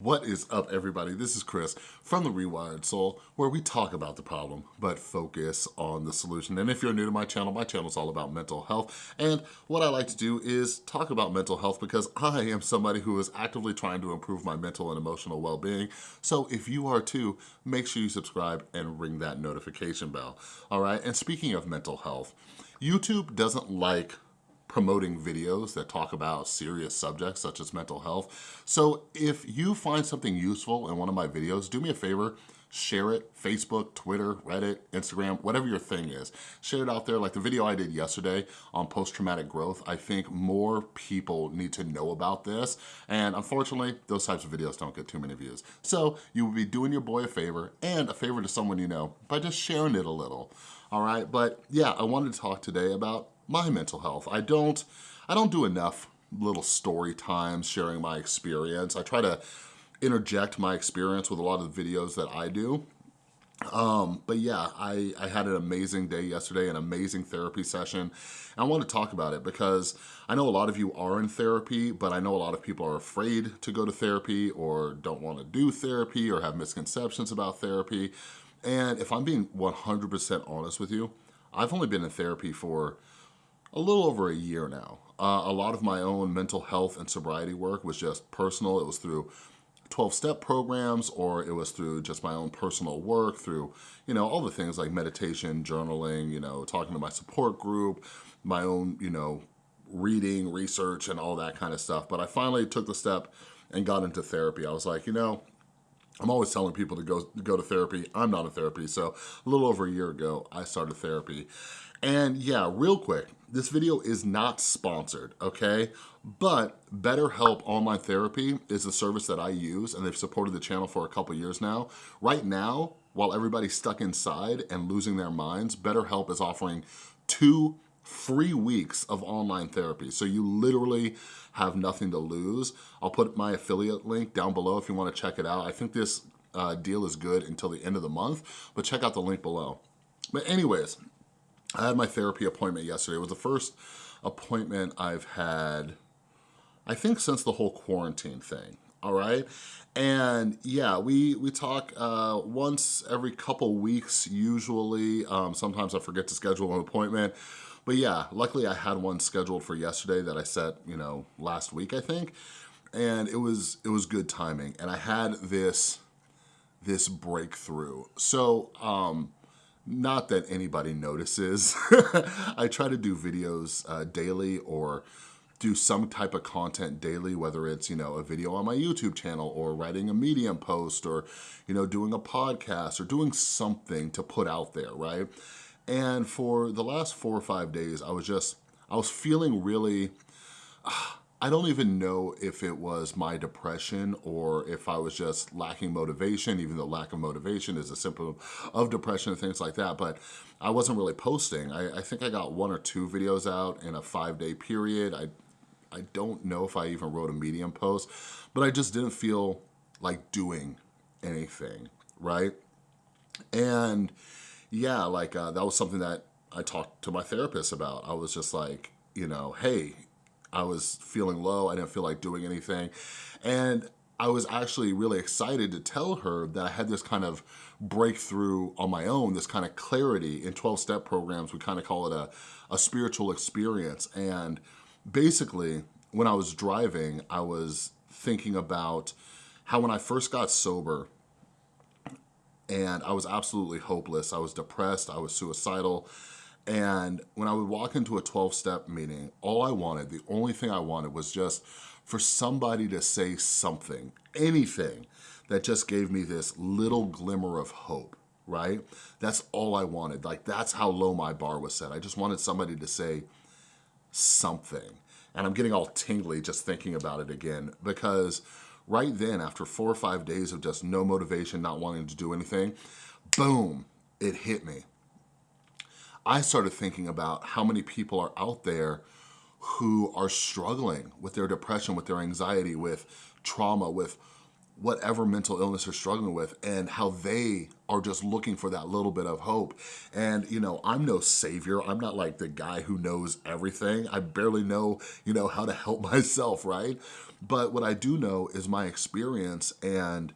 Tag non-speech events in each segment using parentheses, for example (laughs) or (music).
What is up everybody? This is Chris from The Rewired Soul where we talk about the problem but focus on the solution. And if you're new to my channel, my channel is all about mental health and what I like to do is talk about mental health because I am somebody who is actively trying to improve my mental and emotional well-being. So if you are too, make sure you subscribe and ring that notification bell. All right, and speaking of mental health, YouTube doesn't like promoting videos that talk about serious subjects such as mental health. So if you find something useful in one of my videos, do me a favor, share it, Facebook, Twitter, Reddit, Instagram, whatever your thing is. Share it out there, like the video I did yesterday on post-traumatic growth. I think more people need to know about this, and unfortunately, those types of videos don't get too many views. So you would be doing your boy a favor, and a favor to someone you know, by just sharing it a little, all right? But yeah, I wanted to talk today about my mental health. I don't, I don't do enough little story times sharing my experience. I try to interject my experience with a lot of the videos that I do. Um, but yeah, I, I had an amazing day yesterday, an amazing therapy session. And I want to talk about it because I know a lot of you are in therapy, but I know a lot of people are afraid to go to therapy or don't want to do therapy or have misconceptions about therapy. And if I'm being 100% honest with you, I've only been in therapy for a little over a year now. Uh, a lot of my own mental health and sobriety work was just personal. It was through 12-step programs or it was through just my own personal work, through, you know, all the things like meditation, journaling, you know, talking to my support group, my own, you know, reading, research, and all that kind of stuff. But I finally took the step and got into therapy. I was like, you know, I'm always telling people to go, go to therapy. I'm not in therapy. So a little over a year ago, I started therapy. And yeah, real quick, this video is not sponsored, okay? But BetterHelp Online Therapy is a service that I use and they've supported the channel for a couple years now. Right now, while everybody's stuck inside and losing their minds, BetterHelp is offering two free weeks of online therapy. So you literally have nothing to lose. I'll put my affiliate link down below if you wanna check it out. I think this uh, deal is good until the end of the month, but check out the link below. But anyways, I had my therapy appointment yesterday. It was the first appointment I've had, I think since the whole quarantine thing, all right? And yeah, we, we talk uh, once every couple weeks usually. Um, sometimes I forget to schedule an appointment. But yeah, luckily I had one scheduled for yesterday that I set, you know, last week, I think. And it was, it was good timing. And I had this, this breakthrough. So, um, not that anybody notices. (laughs) I try to do videos uh, daily or do some type of content daily, whether it's, you know, a video on my YouTube channel or writing a Medium post or, you know, doing a podcast or doing something to put out there, right? And for the last four or five days, I was just, I was feeling really, uh, I don't even know if it was my depression or if I was just lacking motivation, even though lack of motivation is a symptom of depression and things like that, but I wasn't really posting. I, I think I got one or two videos out in a five day period. I, I don't know if I even wrote a Medium post, but I just didn't feel like doing anything, right? And yeah, like uh, that was something that I talked to my therapist about. I was just like, you know, hey, I was feeling low. I didn't feel like doing anything. And I was actually really excited to tell her that I had this kind of breakthrough on my own, this kind of clarity in 12-step programs. We kind of call it a, a spiritual experience. And basically, when I was driving, I was thinking about how when I first got sober, and I was absolutely hopeless. I was depressed, I was suicidal, and when I would walk into a 12-step meeting, all I wanted, the only thing I wanted was just for somebody to say something, anything, that just gave me this little glimmer of hope, right? That's all I wanted. Like, that's how low my bar was set. I just wanted somebody to say something. And I'm getting all tingly just thinking about it again because right then, after four or five days of just no motivation, not wanting to do anything, boom, it hit me. I started thinking about how many people are out there who are struggling with their depression, with their anxiety, with trauma, with whatever mental illness they're struggling with and how they are just looking for that little bit of hope. And, you know, I'm no savior. I'm not like the guy who knows everything. I barely know, you know, how to help (laughs) myself, right? But what I do know is my experience and,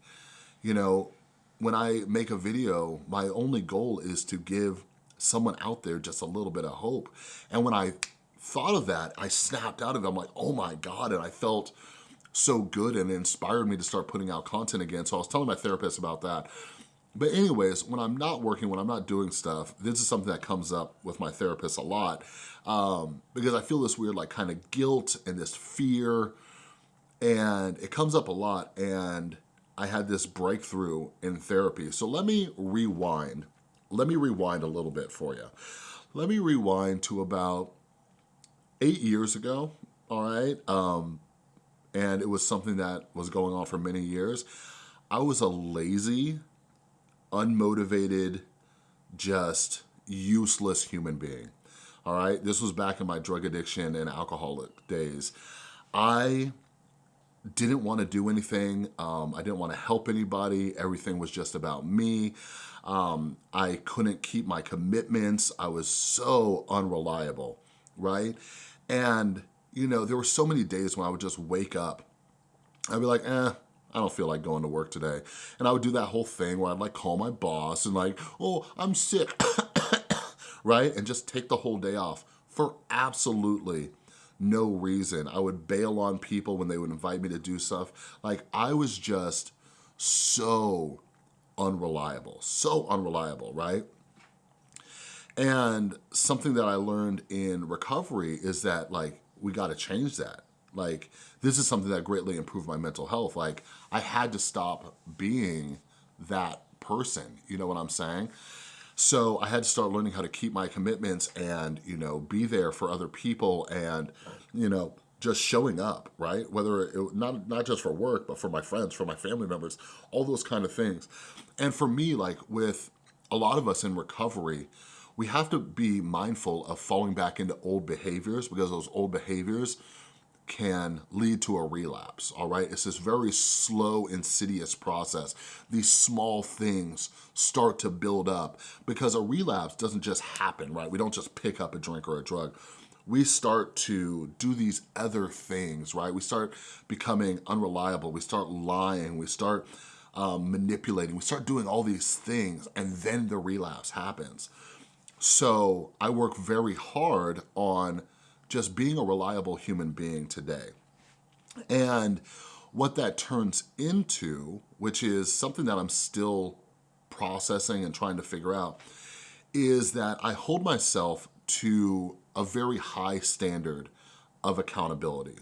you know, when I make a video, my only goal is to give someone out there just a little bit of hope. And when I thought of that, I snapped out of it. I'm like, oh my God. And I felt so good and inspired me to start putting out content again. So I was telling my therapist about that. But anyways, when I'm not working, when I'm not doing stuff, this is something that comes up with my therapist a lot um, because I feel this weird like kind of guilt and this fear and it comes up a lot and I had this breakthrough in therapy. So let me rewind. Let me rewind a little bit for you. Let me rewind to about eight years ago, all right? Um, and it was something that was going on for many years. I was a lazy, unmotivated, just useless human being. All right, this was back in my drug addiction and alcoholic days. I didn't want to do anything. Um, I didn't want to help anybody. Everything was just about me. Um, I couldn't keep my commitments. I was so unreliable, right? And you know, there were so many days when I would just wake up. I'd be like, eh, I don't feel like going to work today. And I would do that whole thing where I'd like call my boss and like, oh, I'm sick, (coughs) right? And just take the whole day off for absolutely no reason. I would bail on people when they would invite me to do stuff. Like I was just so unreliable, so unreliable, right? And something that I learned in recovery is that like, we gotta change that. Like, this is something that greatly improved my mental health. Like, I had to stop being that person, you know what I'm saying? So I had to start learning how to keep my commitments and, you know, be there for other people and, you know, just showing up, right? Whether it, not, not just for work, but for my friends, for my family members, all those kind of things. And for me, like with a lot of us in recovery, we have to be mindful of falling back into old behaviors because those old behaviors can lead to a relapse, all right? It's this very slow, insidious process. These small things start to build up because a relapse doesn't just happen, right? We don't just pick up a drink or a drug. We start to do these other things, right? We start becoming unreliable. We start lying. We start um, manipulating. We start doing all these things and then the relapse happens. So I work very hard on just being a reliable human being today. And what that turns into, which is something that I'm still processing and trying to figure out, is that I hold myself to a very high standard of accountability,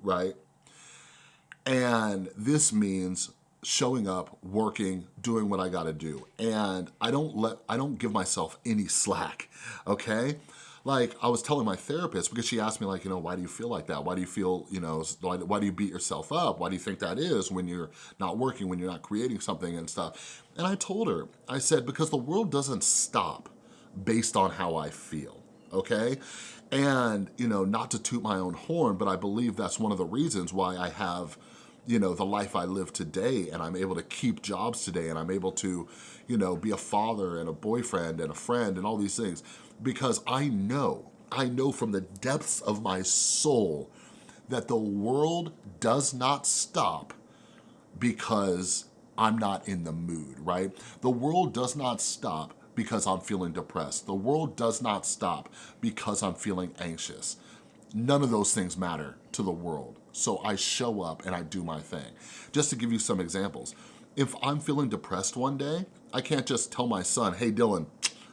right? And this means showing up, working, doing what I gotta do. And I don't let, I don't give myself any slack, okay? Like I was telling my therapist, because she asked me like, you know, why do you feel like that? Why do you feel, you know, why, why do you beat yourself up? Why do you think that is when you're not working, when you're not creating something and stuff? And I told her, I said, because the world doesn't stop based on how I feel, okay? And, you know, not to toot my own horn, but I believe that's one of the reasons why I have you know, the life I live today and I'm able to keep jobs today and I'm able to, you know, be a father and a boyfriend and a friend and all these things because I know, I know from the depths of my soul that the world does not stop because I'm not in the mood, right? The world does not stop because I'm feeling depressed. The world does not stop because I'm feeling anxious. None of those things matter to the world. So I show up and I do my thing. Just to give you some examples, if I'm feeling depressed one day, I can't just tell my son, hey Dylan,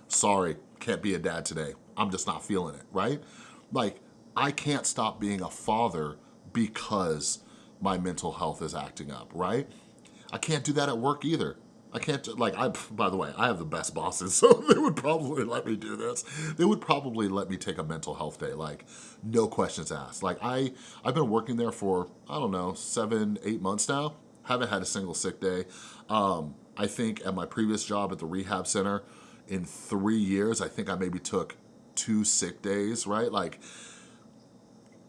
sorry, can't be a dad today. I'm just not feeling it, right? Like, I can't stop being a father because my mental health is acting up, right? I can't do that at work either. I can't, like, I, by the way, I have the best bosses, (laughs) so they would probably let me do this. They would probably let me take a mental health day, like, no questions asked. Like, I, I've been working there for, I don't know, seven, eight months now. Haven't had a single sick day. Um, I think at my previous job at the rehab center, in three years, I think I maybe took two sick days, right? Like,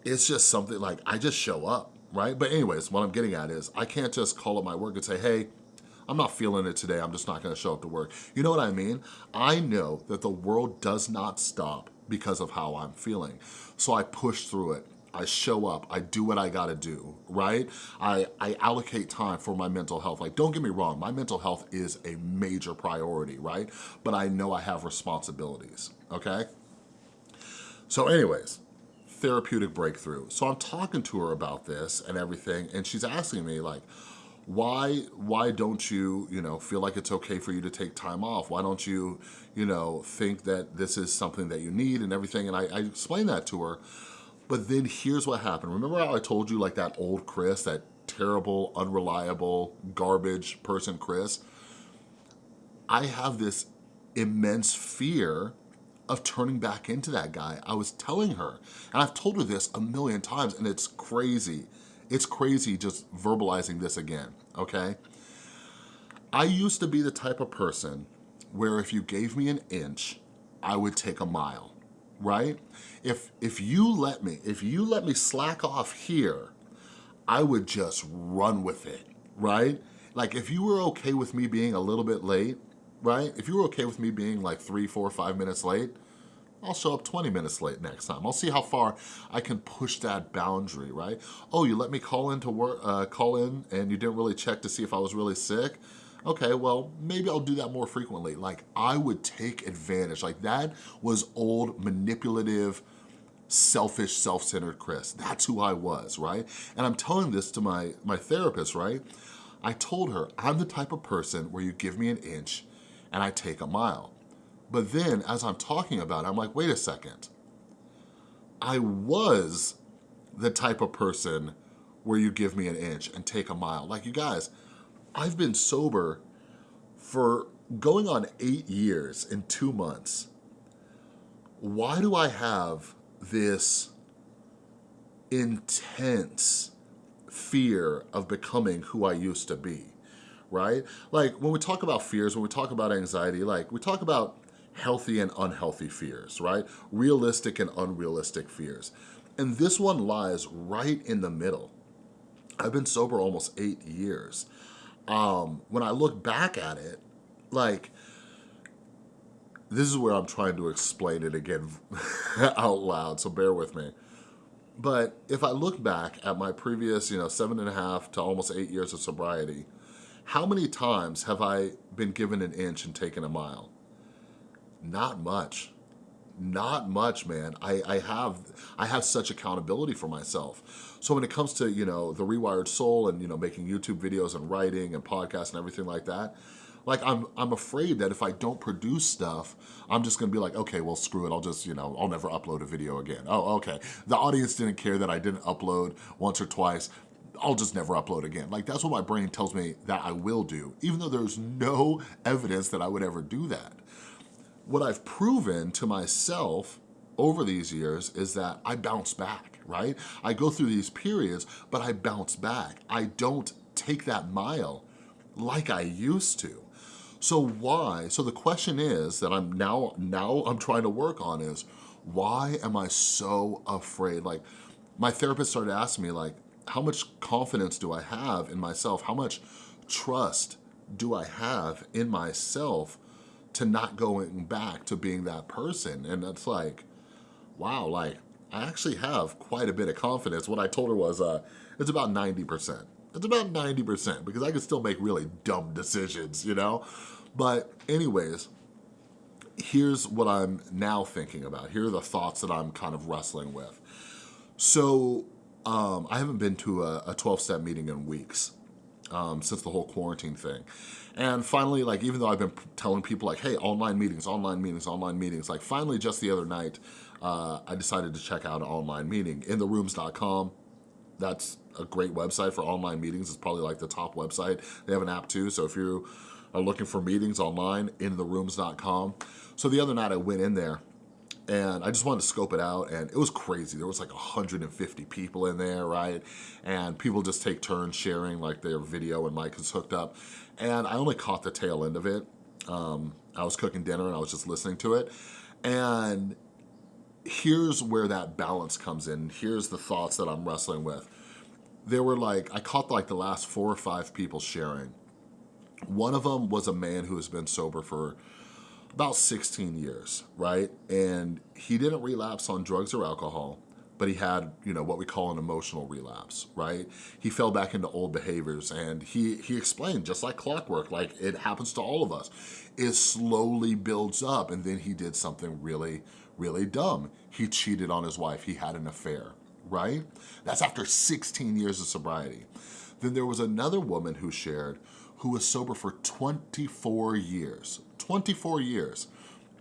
it's just something like, I just show up right? But anyways, what I'm getting at is I can't just call up my work and say, hey, I'm not feeling it today, I'm just not gonna show up to work. You know what I mean? I know that the world does not stop because of how I'm feeling. So I push through it. I show up, I do what I gotta do, right? I, I allocate time for my mental health. Like, don't get me wrong, my mental health is a major priority, right? But I know I have responsibilities, okay? So anyways, therapeutic breakthrough. So I'm talking to her about this and everything, and she's asking me like, why why don't you you know feel like it's okay for you to take time off why don't you you know think that this is something that you need and everything and I, I explained that to her but then here's what happened remember how I told you like that old Chris that terrible unreliable garbage person Chris I have this immense fear of turning back into that guy. I was telling her, and I've told her this a million times, and it's crazy. It's crazy just verbalizing this again, okay? I used to be the type of person where if you gave me an inch, I would take a mile, right? If, if you let me, if you let me slack off here, I would just run with it, right? Like if you were okay with me being a little bit late, right? If you were okay with me being like three, four, five minutes late, I'll show up 20 minutes late next time. I'll see how far I can push that boundary, right? Oh, you let me call in to work, uh, call in and you didn't really check to see if I was really sick? Okay, well, maybe I'll do that more frequently. Like I would take advantage. Like that was old manipulative, selfish, self-centered Chris. That's who I was, right? And I'm telling this to my, my therapist, right? I told her, I'm the type of person where you give me an inch and I take a mile. But then as I'm talking about it, I'm like, wait a second. I was the type of person where you give me an inch and take a mile. Like you guys, I've been sober for going on eight years in two months. Why do I have this intense fear of becoming who I used to be, right? Like when we talk about fears, when we talk about anxiety, like we talk about healthy and unhealthy fears, right? Realistic and unrealistic fears. And this one lies right in the middle. I've been sober almost eight years. Um, when I look back at it, like, this is where I'm trying to explain it again (laughs) out loud, so bear with me. But if I look back at my previous, you know, seven and a half to almost eight years of sobriety, how many times have I been given an inch and taken a mile? Not much. Not much, man. I, I have I have such accountability for myself. So when it comes to, you know, the rewired soul and, you know, making YouTube videos and writing and podcasts and everything like that, like I'm I'm afraid that if I don't produce stuff, I'm just gonna be like, okay, well screw it, I'll just, you know, I'll never upload a video again. Oh, okay. The audience didn't care that I didn't upload once or twice. I'll just never upload again. Like that's what my brain tells me that I will do, even though there's no evidence that I would ever do that what I've proven to myself over these years is that I bounce back, right? I go through these periods, but I bounce back. I don't take that mile like I used to. So why? So the question is that I'm now, now I'm trying to work on is, why am I so afraid? Like my therapist started asking me like, how much confidence do I have in myself? How much trust do I have in myself to not going back to being that person. And it's like, wow, like I actually have quite a bit of confidence. What I told her was, uh, it's about 90%. It's about 90% because I could still make really dumb decisions, you know? But anyways, here's what I'm now thinking about. Here are the thoughts that I'm kind of wrestling with. So um, I haven't been to a 12-step meeting in weeks um, since the whole quarantine thing. And finally, like, even though I've been telling people like, hey, online meetings, online meetings, online meetings, like finally just the other night, uh, I decided to check out an online meeting, intherooms.com. That's a great website for online meetings. It's probably like the top website. They have an app too, so if you are looking for meetings online, intherooms.com. So the other night I went in there and I just wanted to scope it out and it was crazy. There was like 150 people in there, right? And people just take turns sharing like their video and mic is hooked up. And I only caught the tail end of it. Um, I was cooking dinner and I was just listening to it. And here's where that balance comes in. Here's the thoughts that I'm wrestling with. there were like, I caught like the last four or five people sharing. One of them was a man who has been sober for about 16 years, right? And he didn't relapse on drugs or alcohol, but he had, you know, what we call an emotional relapse, right? He fell back into old behaviors and he, he explained, just like clockwork, like it happens to all of us, it slowly builds up and then he did something really, really dumb. He cheated on his wife, he had an affair, right? That's after 16 years of sobriety. Then there was another woman who shared who was sober for 24 years, 24 years,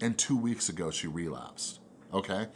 and two weeks ago she relapsed, okay?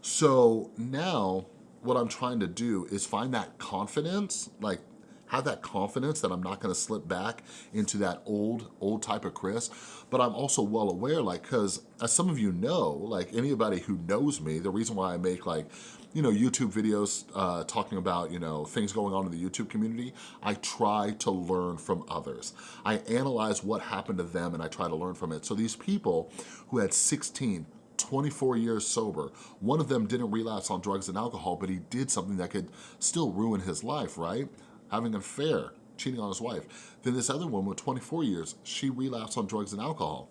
So now what I'm trying to do is find that confidence, like have that confidence that I'm not gonna slip back into that old, old type of Chris, but I'm also well aware, like, cause as some of you know, like anybody who knows me, the reason why I make like, you know, YouTube videos uh, talking about, you know, things going on in the YouTube community, I try to learn from others. I analyze what happened to them and I try to learn from it. So these people who had 16, 24 years sober. One of them didn't relapse on drugs and alcohol, but he did something that could still ruin his life, right? Having an affair, cheating on his wife. Then this other woman with 24 years, she relapsed on drugs and alcohol.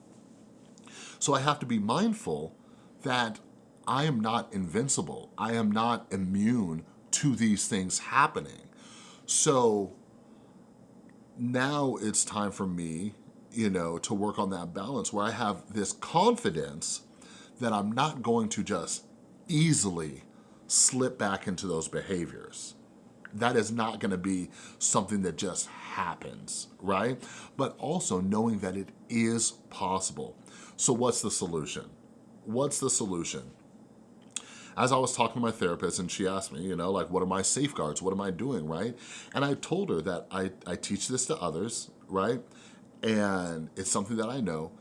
So I have to be mindful that I am not invincible. I am not immune to these things happening. So now it's time for me, you know, to work on that balance where I have this confidence that I'm not going to just easily slip back into those behaviors. That is not gonna be something that just happens, right? But also knowing that it is possible. So what's the solution? What's the solution? As I was talking to my therapist and she asked me, you know, like, what are my safeguards? What am I doing, right? And I told her that I, I teach this to others, right? And it's something that I know.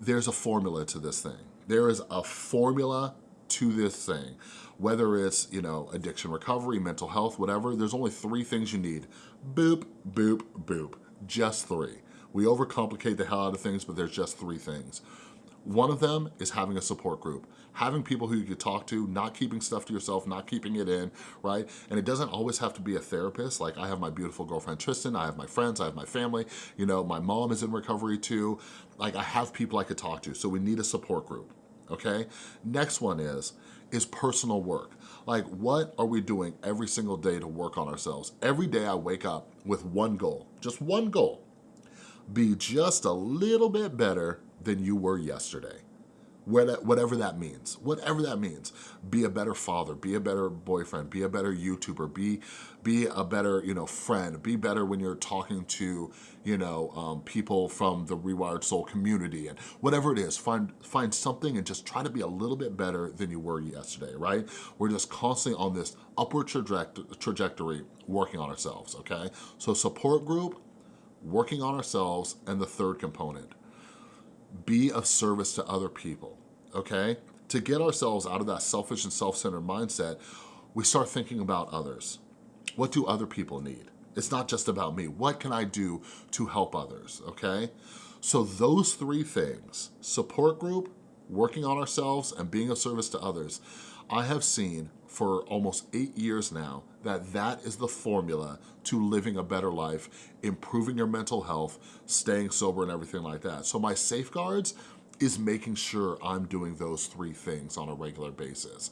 There's a formula to this thing. There is a formula to this thing. Whether it's, you know, addiction recovery, mental health, whatever, there's only three things you need. Boop, boop, boop. Just three. We overcomplicate the hell out of things, but there's just three things. One of them is having a support group, having people who you can talk to, not keeping stuff to yourself, not keeping it in, right? And it doesn't always have to be a therapist. Like I have my beautiful girlfriend, Tristan, I have my friends, I have my family, you know, my mom is in recovery too. Like I have people I could talk to, so we need a support group, okay? Next one is, is personal work. Like what are we doing every single day to work on ourselves? Every day I wake up with one goal, just one goal. Be just a little bit better than you were yesterday. Whatever that means, whatever that means. Be a better father, be a better boyfriend, be a better YouTuber, be, be a better you know, friend, be better when you're talking to you know, um, people from the Rewired Soul community and whatever it is, find, find something and just try to be a little bit better than you were yesterday, right? We're just constantly on this upward trajectory working on ourselves, okay? So support group, working on ourselves, and the third component, be of service to other people, okay? To get ourselves out of that selfish and self-centered mindset, we start thinking about others. What do other people need? It's not just about me. What can I do to help others, okay? So those three things, support group, working on ourselves, and being of service to others, I have seen for almost eight years now that that is the formula to living a better life, improving your mental health, staying sober and everything like that. So my safeguards is making sure I'm doing those three things on a regular basis.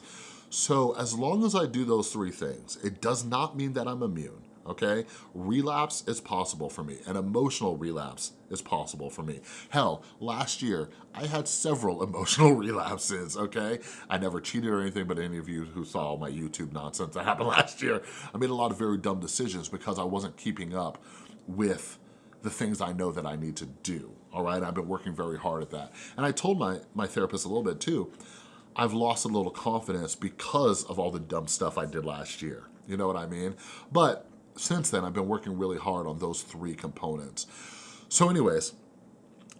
So as long as I do those three things, it does not mean that I'm immune okay? Relapse is possible for me. An emotional relapse is possible for me. Hell, last year, I had several (laughs) emotional relapses, okay? I never cheated or anything, but any of you who saw my YouTube nonsense that happened (laughs) last year, I made a lot of very dumb decisions because I wasn't keeping up with the things I know that I need to do, all right? I've been working very hard at that. And I told my, my therapist a little bit too, I've lost a little confidence because of all the dumb stuff I did last year. You know what I mean? But since then, I've been working really hard on those three components. So anyways,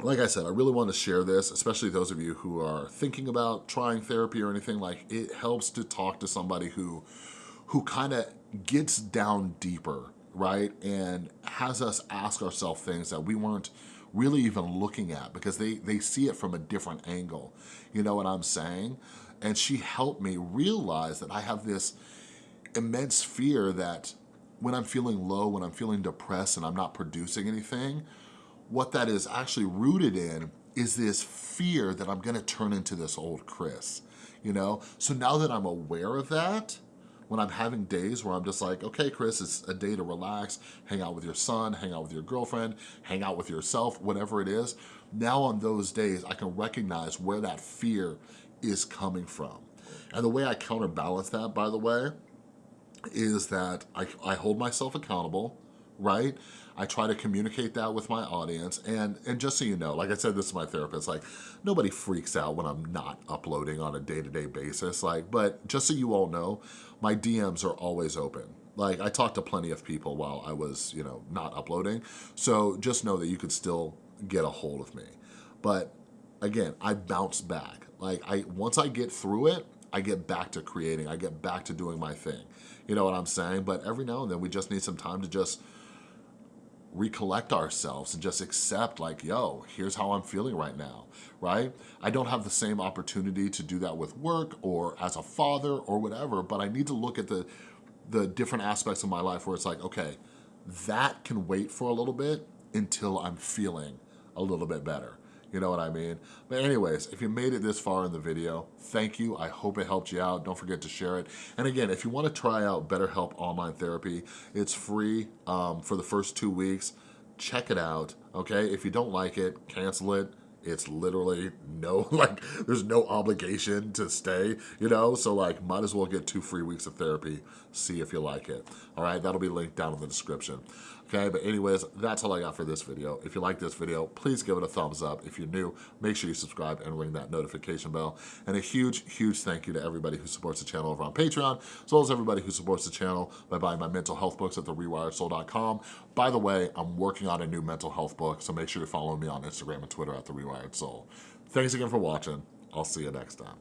like I said, I really want to share this, especially those of you who are thinking about trying therapy or anything, like it helps to talk to somebody who, who kind of gets down deeper, right? And has us ask ourselves things that we weren't really even looking at because they, they see it from a different angle. You know what I'm saying? And she helped me realize that I have this immense fear that when I'm feeling low, when I'm feeling depressed and I'm not producing anything, what that is actually rooted in is this fear that I'm gonna turn into this old Chris, you know? So now that I'm aware of that, when I'm having days where I'm just like, okay, Chris, it's a day to relax, hang out with your son, hang out with your girlfriend, hang out with yourself, whatever it is, now on those days, I can recognize where that fear is coming from. And the way I counterbalance that, by the way, is that I, I hold myself accountable, right? I try to communicate that with my audience. And, and just so you know, like I said, this is my therapist, like nobody freaks out when I'm not uploading on a day-to-day -day basis. Like, but just so you all know, my DMs are always open. Like I talked to plenty of people while I was, you know, not uploading. So just know that you could still get a hold of me. But again, I bounce back. Like I once I get through it, I get back to creating, I get back to doing my thing. You know what I'm saying? But every now and then we just need some time to just recollect ourselves and just accept like, yo, here's how I'm feeling right now, right? I don't have the same opportunity to do that with work or as a father or whatever, but I need to look at the, the different aspects of my life where it's like, okay, that can wait for a little bit until I'm feeling a little bit better. You know what I mean? But anyways, if you made it this far in the video, thank you. I hope it helped you out. Don't forget to share it. And again, if you wanna try out BetterHelp Online Therapy, it's free um, for the first two weeks. Check it out, okay? If you don't like it, cancel it it's literally no, (laughs) like, there's no obligation to stay, you know? So like, might as well get two free weeks of therapy, see if you like it. All right, that'll be linked down in the description. Okay, but anyways, that's all I got for this video. If you like this video, please give it a thumbs up. If you're new, make sure you subscribe and ring that notification bell. And a huge, huge thank you to everybody who supports the channel over on Patreon, as well as everybody who supports the channel by buying my mental health books at therewiredsoul.com. By the way, I'm working on a new mental health book, so make sure to follow me on Instagram and Twitter at The Rewired Soul. Thanks again for watching. I'll see you next time.